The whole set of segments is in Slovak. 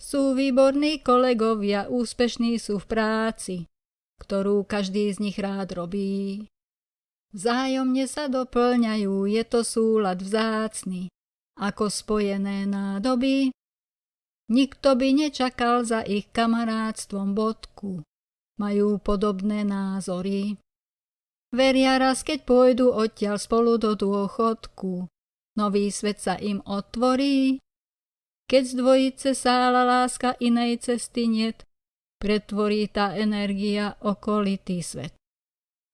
Sú výborní kolegovia, úspešní sú v práci, ktorú každý z nich rád robí. Vzájomne sa doplňajú, je to súlad vzácny, ako spojené nádoby. Nikto by nečakal za ich kamarátstvom bodku. Majú podobné názory. Veria raz, keď pôjdu odtiaľ spolu do dôchodku. Nový svet sa im otvorí. Keď z dvojice sála láska inej cesty niet, pretvorí tá energia okolitý svet.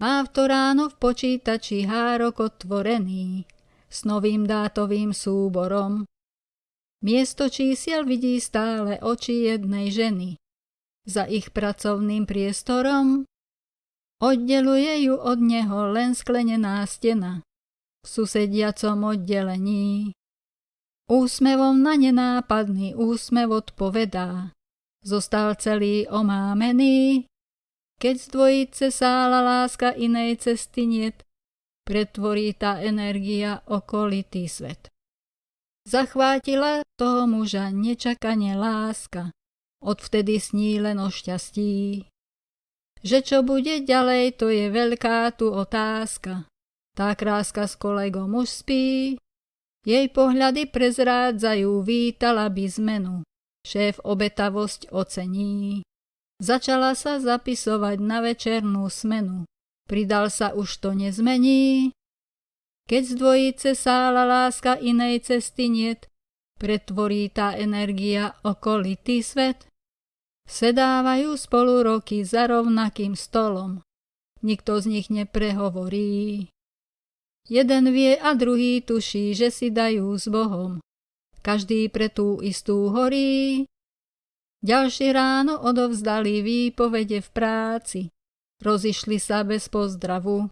Má v to ráno v počítači hárok otvorený s novým dátovým súborom. Miesto čísiel vidí stále oči jednej ženy. Za ich pracovným priestorom oddeluje ju od neho len sklenená stena v susediacom oddelení. Úsmevom na nenápadný úsmev odpovedá. Zostal celý omámený, keď z dvojice sála láska inej cesty niet, pretvorí tá energia okolitý svet. Zachvátila toho muža nečakane láska, odvtedy sní len o šťastí. Že čo bude ďalej, to je veľká tu otázka. Tá kráska s kolegom už spí, jej pohľady prezrádzajú, vítala by zmenu. Šéf obetavosť ocení. Začala sa zapisovať na večernú smenu. Pridal sa už to nezmení, keď z dvojice sála láska inej cesty niet, pretvorí tá energia okolitý svet. Sedávajú spolu roky za rovnakým stolom. Nikto z nich neprehovorí. Jeden vie a druhý tuší, že si dajú s Bohom. Každý pre tú istú horí. Ďalšie ráno odovzdali výpovede v práci. Rozišli sa bez pozdravu.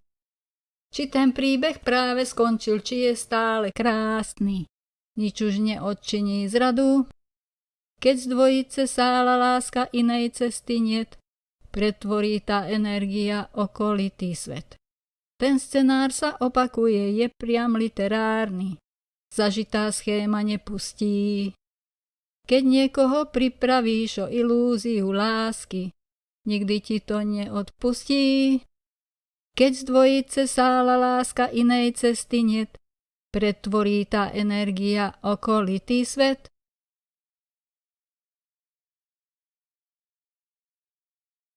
Či ten príbeh práve skončil, či je stále krásny. Nič už neodčiní zradu. Keď z dvojice sála láska inej cesty niet, pretvorí tá energia okolitý svet. Ten scenár sa opakuje, je priam literárny. Zažitá schéma nepustí. Keď niekoho pripravíš o ilúziu lásky, nikdy ti to neodpustí. Keď z dvojice sála láska inej cesty niet, pretvorí tá energia okolitý svet.